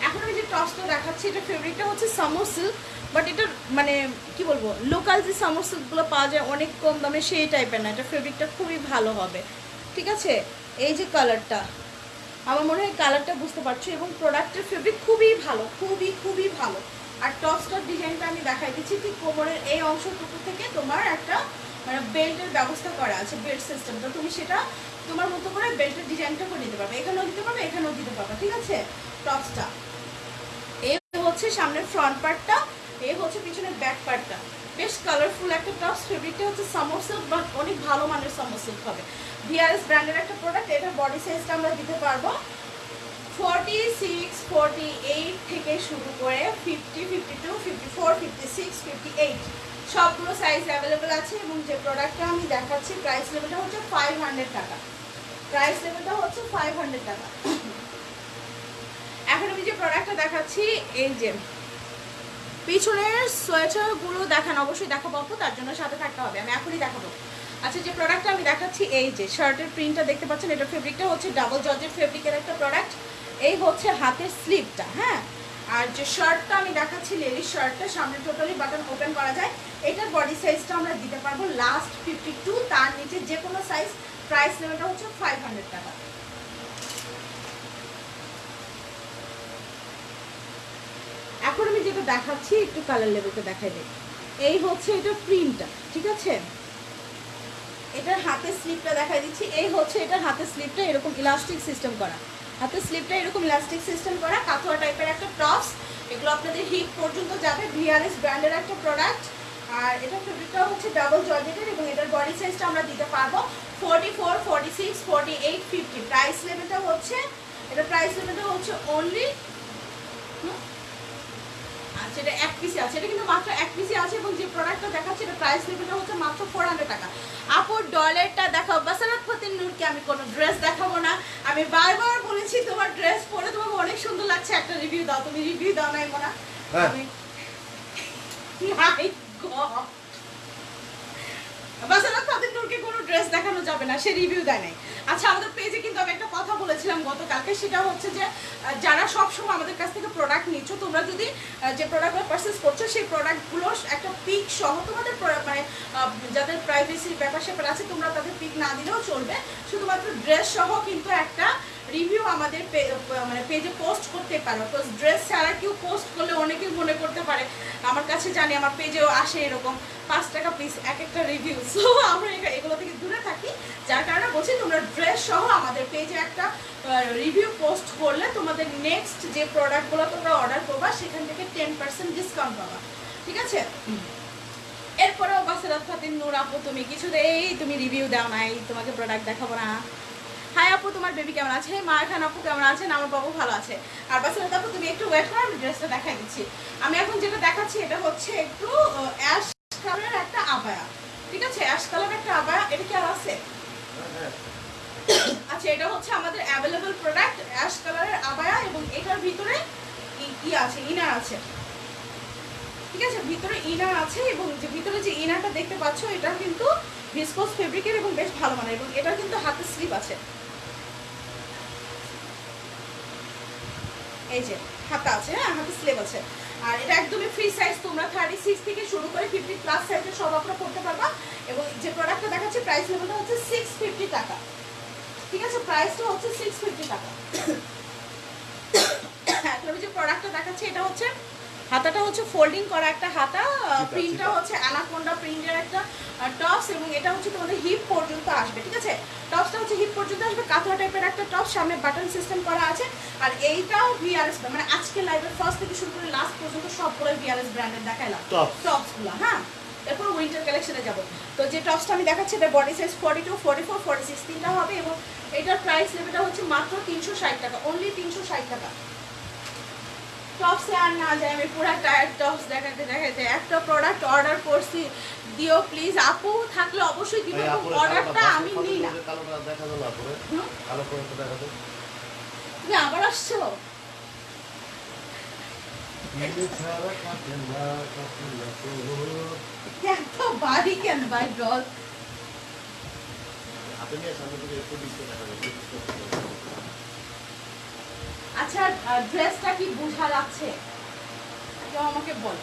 এখন আমি যে টসটা দেখাচ্ছি, এটা ফেব্রিকটা হচ্ছে সামো সিল্ক বাট এটা মানে কি বলব লোকাল যে সামর পাওয়া যায় অনেক কম দামে সেই টাইপের না, এটা ফেব্রিকটা খুবই ভালো হবে। ঠিক আছে? এই যে কালারটা আমার মনে হয় কালারটা বুঝতে পারছ এবং প্রোডাক্টের ফেব্রিক খুবই ভালো, খুবই খুবই ভালো। আর টপসটার ডিজাইনটা আমি দেখাই দিচ্ছি, ঠিক কোমরের এই অংশটুকু থেকে তোমার একটা মানে বেল্টের ব্যবস্থা করা আছে বেল্ট সিস্টেম তো তুমি সেটা তোমার মতো করে বেল্টের ডিজাইনটা করে নিতে পারবে। এখানেও দিতে পারবে, এখানেও দিতে পারবে, ঠিক আছে? টপসটা এই হচ্ছে সামনের ফ্রন্ট পার্টটা এই হচ্ছে পিছনের ব্যাক পার্টটা বেশ কালারফুল একটা টপস ফেব্রিকটা হচ্ছে সামর সিল্ক বাট অনেক ভালো মানের সামর সিল্ক হবে। ভিআরএস ব্র্যান্ডের একটা প্রোডাক্ট এটা বডি সাইজটা আমরা দিতে পারব ফর্টি সিক্স ফর্টি এইট থেকে শুরু করে fifty fifty two fifty four fifty six fifty eight সবগুলো সাইজ অ্যাভেলেবেল আছে এবং যে প্রোডাক্টটা আমি দেখাচ্ছি প্রাইস লেভেলটা হচ্ছে ফাইভ হান্ড্রেড টাকা। প্রাইস লেভেলটা হচ্ছে ফাইভ হান্ড্রেড টাকা। এখন আমি যে প্রোডাক্টটা দেখাচ্ছি, এই যে পিছনের সোয়েটারগুলো দেখান, অবশ্যই দেখাবো আপু তার জন্য সাথে থাকতে হবে, আমি এখনই দেখাবো। আচ্ছা যে প্রোডাক্টটা আমি দেখাচ্ছি, এই যে শার্টের প্রিন্টটা দেখতে পাচ্ছেন, এটা ফেব্রিকটা হচ্ছে ডাবল জর্জের ফেব্রিকের একটা প্রোডাক্ট এই হচ্ছে হাতের স্লিপটা হ্যাঁ? আর যে শার্টটা আমি দেখাচ্ছি লেডিস শার্টটা সামনে টোটালি বাটন ওপেন করা যায়, এটার বডি সাইজটা আমরা দিতে পারব লাস্ট ফিফটি টু তার নিচে যে কোনো সাইজ প্রাইস লেভেলটা হচ্ছে ফাইভ হান্ড্রেড টাকা। এখন আমি যেটা দেখাচ্ছি, একটু কালার লেভেলটা দেখাই দিই। এই হচ্ছে এটা প্রিন্টটা ঠিক আছে? এটার হাতের স্লিপটা দেখাই দিচ্ছি। এই হচ্ছে এটার হাতের স্লিপটা এরকম ইলাস্টিক সিস্টেম করা। হাতের স্লিপটা এরকম ইলাস্টিক সিস্টেম করা কাথুয়া টাইপের একটা টপস এগুলো আপনাদের হিপ পর্যন্ত যাবে ভিআরএস ব্র্যান্ডের একটা প্রোডাক্ট আর এটা ফেব্রিকটা হচ্ছে ডাবল জর্জেটের এবং এটার বডি সাইজটা আমরা দিতে পারব forty four forty six forty eight fifty price লেভেলটা হচ্ছে, এটা প্রাইস লেভেলটা হচ্ছে অনলি এটা এক পিসি আছে। এটা কিন্তু মাত্র এক পিসি আছে এবং যে প্রোডাক্টটা দেখাচ্ছে এটা প্রাইস লেভেলটা হচ্ছে মাত্র ফোর হান্ড্রেড টাকা। আপুর ডলারটা দেখাও। বাসারাত ফতিন নূরকে আমি কোনো ড্রেস দেখাবো না। আমি বারবার বলেছি তোমার ড্রেস পরে তোমাকে অনেক সুন্দর লাগছে একটা রিভিউ দাও। তুমি রিভিউ দাও নাই মোনা। হ্যাঁ। আমি ফাতিন নূরকে কোনো ড্রেস দেখানো যাবে না সে রিভিউ দেয় নাই। আচ্ছা আমাদের পেজে কিন্তু আমি একটা কথা বলেছিলাম গতকালকে, সেটা হচ্ছে যে যারা সবসময় আমাদের কাছ থেকে প্রোডাক্ট নিচ্ছ, তোমরা যদি যে প্রোডাক্টগুলো পারচেস করছ, সেই প্রোডাক্টগুলো একটা পিক সহ তোমাদের মানে যাদের প্রাইভেসির ব্যাপার স্যাপার আছে, তোমরা তাদের পিক না দিলেও চলবে। শুধুমাত্র ড্রেস সহ কিন্তু একটা রিভিউ আমাদের মানে পেজে পোস্ট করতে পারো। তো ড্রেস ছাড়া কেউ পোস্ট করলে অনেকেই মনে করতে পারে আমার কাছে জানি আমার পেজেও আসে এরকম। পাঁচ টাকা পিস এক একটা রিভিউ সো আমরা এগু- এগুলো থেকে দূরে থাকি। যার কারণে বলছি তোমরা ড্রেস সহ আমাদের পেজে একটা রিভিউ পোস্ট করলে তোমাদের নেক্সট যে প্রোডাক্টগুলো তোমরা অর্ডার করবা সেখান থেকে টেন পার্সেন্ট ডিসকাউন্ট পাবা। ঠিক আছে? এরপরেও বাসেরাত ফাতিন নূর আপু তুমি কিছু এই তুমি রিভিউ দাও নাই তোমাকে প্রোডাক্ট দেখাবো না। হাই আপু, তোমার বেবি কেমন আছে? মা খান আপু কেমন আছেন? আমার বাবু ভালো আছে। আর বাসেরাত আপু তুমি একটু ওয়েট করো, আমি ড্রেসটা দেখাই দিচ্ছি। আমি এখন যেটা দেখাচ্ছি, এটা হচ্ছে একটু অ্যাশ কালারের একটা আবায়া ঠিক আছে? অ্যাশ কালারের একটা আবায়া এটা কি আর আছে? আচ্ছা এটা হচ্ছে আমাদের অ্যাভেলেবল প্রোডাক্ট অ্যাশ কালারের আবায়া এবং এটার ভিতরে ই আছে ইনার আছে। ঠিক আছে? ভিতরে ইনার আছে এবং যে ভিতরে যে ইনারটা দেখতে পাচ্ছ এটা কিন্তু ভিসকোস ফেব্রিকের এবং বেশ ভালো মানের এবং এটা কিন্তু হাতে স্লিপ আছে। এই যে, হাতা আছে হ্যাঁ হাতে স্লেভ আছে। আর এটা একদমই ফ্রি সাইজ তোমরা থার্টি সিক্স থেকে শুরু করে ফিফটি প্লাস সাইজের সব আপনারা করতে পারবা। এবং যে প্রোডাক্টটা দেখাচ্ছে প্রাইস লেভেলটা হচ্ছে সিক্স ফিফটি টাকা। ঠিক আছে? প্রাইসটা হচ্ছে সিক্স ফিফটি টাকা। হ্যাঁ যে প্রোডাক্টটা দেখাচ্ছে, এটা হচ্ছে হাতাটা হচ্ছে ফোল্ডিং করা একটা হাতা প্রিন্টটা হচ্ছে অ্যানাকোন্ডা প্রিন্টের একটা টপস এবং এটা হচ্ছে তোমাদের হিপ পর্যন্ত আসবে ঠিক আছে? টপসটা হচ্ছে হিপ পর্যন্ত আসবে কাঁথা টাইপের একটা টপ সামনে বাটন সিস্টেম করা আছে আর এইটাও ভিআরএস মানে আজকে লাইভের ফার্স্ট থেকে শুরু করে লাস্ট পর্যন্ত সবগুলো ভিআরএস ব্র্যান্ডের দেখাইলাম. টপসগুলো হ্যাঁ? এরপর উইন্টার কালেকশনে যাব। তো যে টপসটা আমি দেখাচ্ছি এটা body size forty two forty four forty six তিনটা হবে এবং এটার প্রাইস লেভেলটা হচ্ছে মাত্র তিনশো ষাট টাকা অনলি তিনশো ষাট টাকা। টপসে আর না যায় আমি পুরো টায়ার টপস দেখাতে দেখাতে একটা প্রোডাক্ট অর্ডার করছি দিও প্লিজ আপু থাকলে অবশ্যই দিব অর্ডারটা আমি নিই না। তুমি আবার আসছো। এত বাড়ি কেন বাই ডল সামনে থেকে একটু দেখা যাবে। আচ্ছা ড্রেসটা কি বোঝা যাচ্ছে? কেউ আমাকে বল।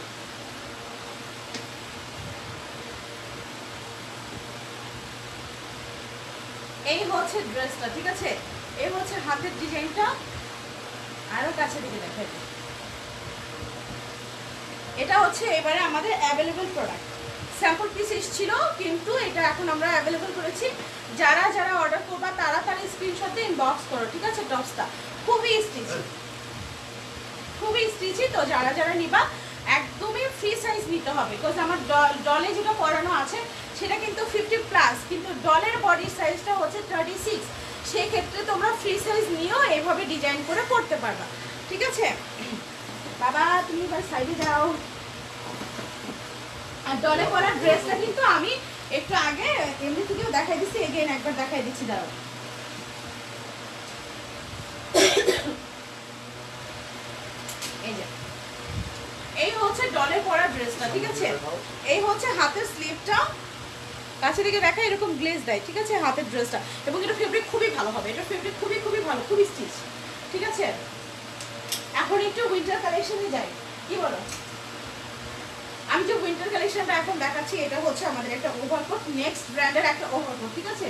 এই হচ্ছে ড্রেসটা ঠিক আছে? এই হচ্ছে হাতের ডিজাইনটা। আরও কাছে দিকে দেখাই এটা হচ্ছে এবারে আমাদের অ্যাভেলেবল প্রোডাক্ট স্যাম্পল পিস এসেছিল, কিন্তু এটা এখন আমরা অ্যাভেলেবল করেছি। যারা যারা অর্ডার করবা তাড়াতাড়ি স্ক্রিনশট দিয়ে ইনবক্স করো, ঠিক আছে, টপসটা? খুবই স্টিচি খুবই স্টিচি তো যারা যারা নিবা, একদমই ফ্রি সাইজ নিতে হবে বিকজ আমার ডলে যেটা পরানো আছে, সেটা কিন্তু ফিফটি প্লাস কিন্তু ডলের বডি সাইজটা হচ্ছে থার্টি সিক্স সেক্ষেত্রে তোমরা ফ্রি সাইজ নিয়েও এভাবে ডিজাইন করে পড়তে পারবা, ঠিক আছে? বাবা, তুমি এবার সাইডে যাও। আর ডলে পরা ড্রেসটা কিন্তু আমি একটু আগে এমনি থেকেও দেখাই দিচ্ছি এগেন একবার দেখাই দিচ্ছি, দাঁড়াও। ডলে পরা ড্রেসটা, ঠিক আছে? এই হচ্ছে হাতের স্লিভটা কাছে থেকে দেখা এরকম গ্লেজ দেয়, ঠিক আছে? হাতের ড্রেসটা। এবং এটা ফেব্রিক খুবই ভালো হবে, এটা ফেব্রিক খুবই খুবই ভালো, খুবই স্টিচ ঠিক আছে? এখন একটু উইন্টার কালেকশনে যাই। কি বলো? আমি যে উইন্টার কালেকশনটা এখন দেখাচ্ছি, এটা হচ্ছে আমাদের একটা ওভারকোট নেক্সট ব্র্যান্ডের একটা ওভারকোট ঠিক আছে?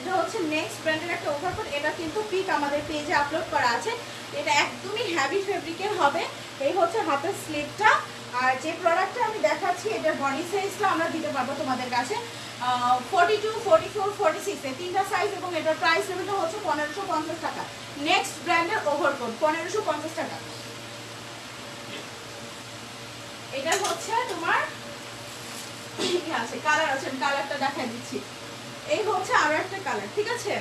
এটা হচ্ছে নেক্সট ব্র্যান্ডের একটা ওভারকোট এটা কিন্তু পিক আমাদের পেজে আপলোড করা আছে। এটা একদমই হ্যাভি ফেব্রিকের হবে। এই হচ্ছে হাতের স্লিপটা আর যে প্রোডাক্টটা আমি দেখাচ্ছি এটার বডি সাইজটা আমরা দিতে পারব তোমাদের কাছে। Forty two forty four forty six এই তিনটা সাইজ এবং এটার প্রাইস লেভেলটা হচ্ছে পনেরোশো পঞ্চাশ টাকা। নেক্সট ব্র্যান্ডের ওভারকোট পনেরোশো পঞ্চাশ টাকা। এটা হচ্ছে তোমার কি আছে কালার আছে কালারটা দেখাই দিচ্ছি। এই হচ্ছে আরও একটা কালার ঠিক আছে?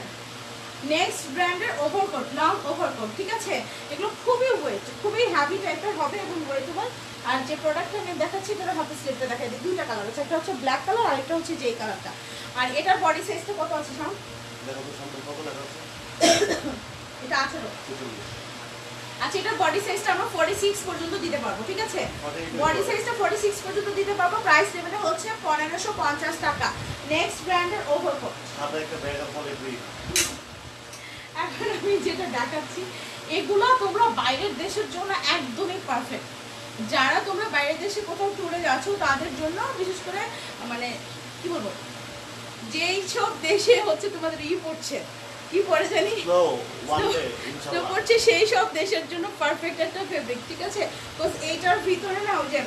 নেক্সট ব্র্যান্ডের ওভারকোট লং ওভারকোট ঠিক আছে? এগুলো খুবই ওয়েট খুবই হ্যাভি টাইপের হবে এবং ওয়েটেবল আর যে প্রোডাক্টটা আমি দেখাচ্ছি তারা হাতে স্লিপটা দেখাই দিই। দুইটা কালার আছে একটা হচ্ছে ব্ল্যাক কালার আর একটা হচ্ছে যেই কালারটা আর এটার বডি সাইজটা কত আছে দেখো আছে? এটা আঠারো। আচ্ছা এটার বডি সাইজটা আমরা ফর্টি সিক্স পর্যন্ত দিতে পারব ঠিক আছে? বডি সাইজটা ফর্টি সিক্স পর্যন্ত দিতে পারব প্রাইস লেভেলে হচ্ছে পনেরোশো পঞ্চাশ টাকা। নেক্সট ব্র্যান্ডের ওভারকোট সাদা একটা ব্যাগ পরে দুই এখন আমি যেটা দেখাচ্ছি এগুলো তোমরা বাইরের দেশের জন্য একদমই পারফেক্ট যারা তোমরা বাইরের দেশে কোথাও ট্যুরে যাচ্ছ তাদের জন্য বিশেষ করে মানে কি বলব? যেই সব দেশে হচ্ছে তোমাদের ই পড়ছে। কি পড়ে জানি? ইনশাআল্লাহ পড়ছে সেই সব দেশের জন্য পারফেক্ট একটা ফেব্রিক ঠিক আছে? বিকজ এইটার ভিতরে না ওই যে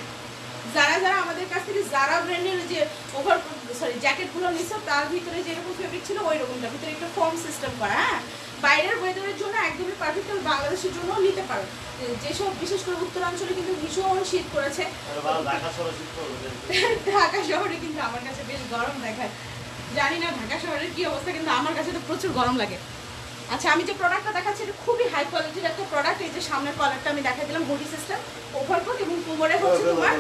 যারা যারা আমাদের কাছ থেকে যারা ব্র্যান্ডের যে ওভার সরি জ্যাকেটগুলো নিচ্ছে তার ভিতরে যেরকম ফেব্রিক ছিল ওই রকমটা ভিতরে একটা ফর্ম সিস্টেম করা হ্যাঁ? বাইরের ওয়েদারের জন্য একদমই পারফেক্ট বাংলাদেশের জন্য নিতে পারো। যেসব বিশেষ করে উত্তরাঞ্চলে কিন্তু ভীষণ শীত শহরে ঢাকা শহরে কিন্তু আমার কাছে বেশ গরম দেখায়। জানি না ঢাকা শহরের কি অবস্থা কিন্তু আমার কাছে তো প্রচুর গরম লাগে। আচ্ছা আমি যে প্রোডাক্টটা দেখাচ্ছি এটা খুবই হাই কোয়ালিটির একটা প্রোডাক্ট এই যে সামনের কলারটা আমি দেখাই দিলাম বডি সিস্টেম ওভারকোট এবং কোমরে হচ্ছে তোমার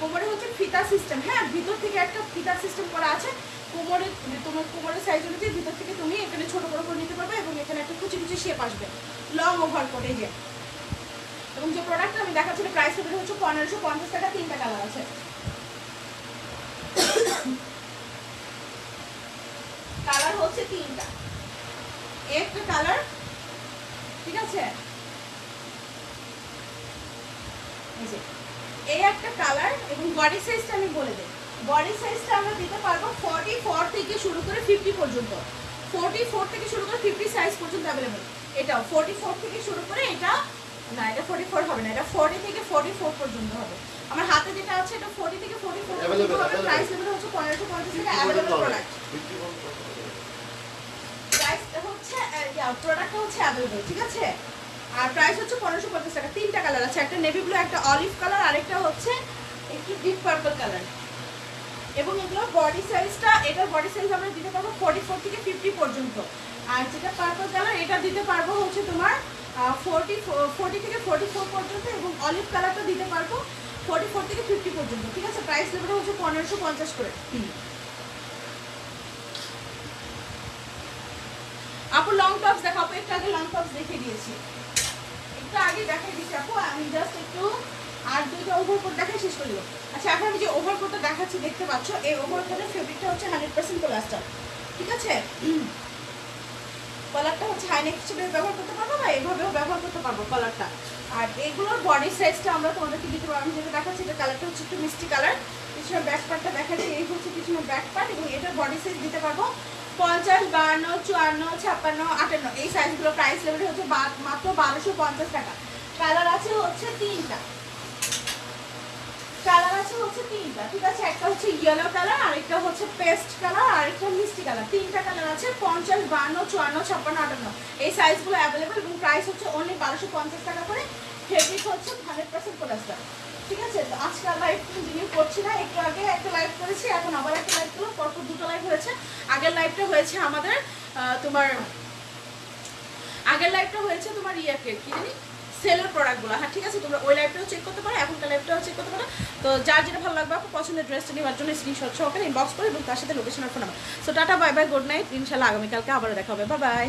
কোমরে হচ্ছে ফিতা সিস্টেম হ্যাঁ ভিতর থেকে একটা ফিতা সিস্টেম করা আছে। কোমরে তোমার কোমরের সাইজ অনুযায়ী ভিতর থেকে তুমি এখানে ছোট বড় করে নিতে পারবে এবং এখানে একটা কুচি কুচি শেপ আসবে। লং ওভারকোট এই যে। এবং যে প্রোডাক্টটা আমি দেখাচ্ছি প্রাইস হচ্ছে পনেরোশো পঞ্চাশ টাকা তিনটা কালার আছে। কালার হচ্ছে তিনটা। একটা কালার ঠিক আছে? এই একটা কালার এবং বডি সাইজটা আমি বলে দিই। বডি সাইজটা আমরা দিতে পারব ফর্টি ফোর থেকে শুরু করে ফিফটি পর্যন্ত। ফোর্টি ফোর থেকে শুরু করে ফিফটি সাইজ পর্যন্ত অ্যাভেলেবেল এটাও ফোর্টি ফোর থেকে শুরু করে এটা, না, এটা ফোর্টি ফোর হবে না, এটা ফোর্টি থেকে ফোর্টি ফোর পর্যন্ত হবে। আমার হাতে যেটা আছে এটা ফোর্টি থেকে ফোর্টি ফোর পর্যন্ত Available, হবে? available. প্রাইস লেভেল হচ্ছে পনেরোশো পঞ্চাশ টাকা বিক্রি অ্যাভেলেবেল করতে প্রোডাক্ট বিক্রি করতে হবে প্রাইসটা হচ্ছে হচ্ছে অ্যাভেলেবল ঠিক আছে? আর প্রাইস হচ্ছে পনেরোশো পঞ্চাশ টাকা। তিনটা কালার আছে একটা নেভি ব্লু একটা অলিভ কালার আরেকটা হচ্ছে একটু ডিপ পার্পল কালার এবং এগুলো বডি সাইজটা এটার বডি সাইজ আমরা দিতে পারব ফর্টি ফোর থেকে ফিফটি পর্যন্ত। আর যেটা পার্পল কালার এটা দিতে পারব হচ্ছে তোমার ফোরটি ফোরটি থেকে ফোরটি ফোর পর্যন্ত এবং অলিভ কালারটা দিতে পারব ফোরটি ফোর থেকে ফিফটি পর্যন্ত ঠিক আছে? প্রাইস লেভেল হচ্ছে পনেরোশো পঞ্চাশ করে। আপু লং টপস দেখো আপু একটু আগে লং টপস দেখে দিয়েছি। একটু আগে দেখাই দিচ্ছি আপু আমি জাস্ট একটু আর দুইটা ওভারকোট দেখে শেষ করল আচ্ছা এখন আমি যে ওভারকোটটা দেখাচ্ছি দেখতে পাচ্ছ এই ওভারকোটের ফেব্রিকটা হচ্ছে হান্ড্রেড পার্সেন্ট প্লাস্টার ঠিক আছে? কলারটা হচ্ছে হাইনেক হিসেবে ব্যবহার করতে পারব বা এইভাবেও ব্যবহার করতে পারব কালারটা আর এগুলোর বডি সাইজটা আমরা তোমাদেরকে দিতে পারব। আমি যেটা দেখাচ্ছি, এটা কালারটা হচ্ছে একটু মিষ্টি কালার পিছনের ব্যাক পার্টটা দেখাচ্ছি, এই হচ্ছে পিছনের ব্যাক পার্ট এবং এটার বডি সাইজ দিতে পারব পঞ্চাশ বাহান্ন চুয়ান্ন, ছাপ্পান্ন, আটান্ন। এই সাইজগুলো প্রাইস লেভেল হচ্ছে মাত্র বারোশো পঞ্চাশ টাকা। কালার আছে হচ্ছে তিনটা। কালার আছে হচ্ছে তিনটা। ঠিক আছে, একটা হচ্ছে ইয়েলো কালার আরেকটা হচ্ছে পেস্ট কালার আরেকটা মিষ্টি কালার তিনটা কালার আছে, পঞ্চাশ, বান্ন, চুয়ান্ন, ছাপ্পান্ন, আটান্ন। এই সাইজগুলো অ্যাভেলেবেল এবং প্রাইস হচ্ছে অনলি বারোশো পঞ্চাশ টাকা করে। ফেব্রিক হচ্ছে হান্ড্রেড পার্সেন্ট পলাস্টার ঠিক আছে, তো আজকে আর লাইভ কন্টিনিউ করছি না, একটু আগে একটা লাইভ করেছি, এখন আবার একটা লাইভ করলাম, পরপর দুটো লাইভ হয়েছে। আগের লাইভটা হয়েছে আমাদের তোমার, আগের লাইভটা হয়েছে তোমার ইয়াকে, কি জানি? সেলের প্রোডাক্টগুলো হ্যাঁ ঠিক আছে, তোমরা ওই লাইভটাও চেক করতে পারো, এখনকার লাইভটাও চেক করতে পারো। তো যার যেটা ভালো লাগবে, আপনার পছন্দের ড্রেসটা নেওয়ার জন্য স্ক্রিনশট সহকারে ইনবক্স করে এবং তার সাথে লোকেশন আর phone number so tata bye bye good night ইনশাল্লাহ আগামীকালকে আবারও দেখা হবে। Bye bye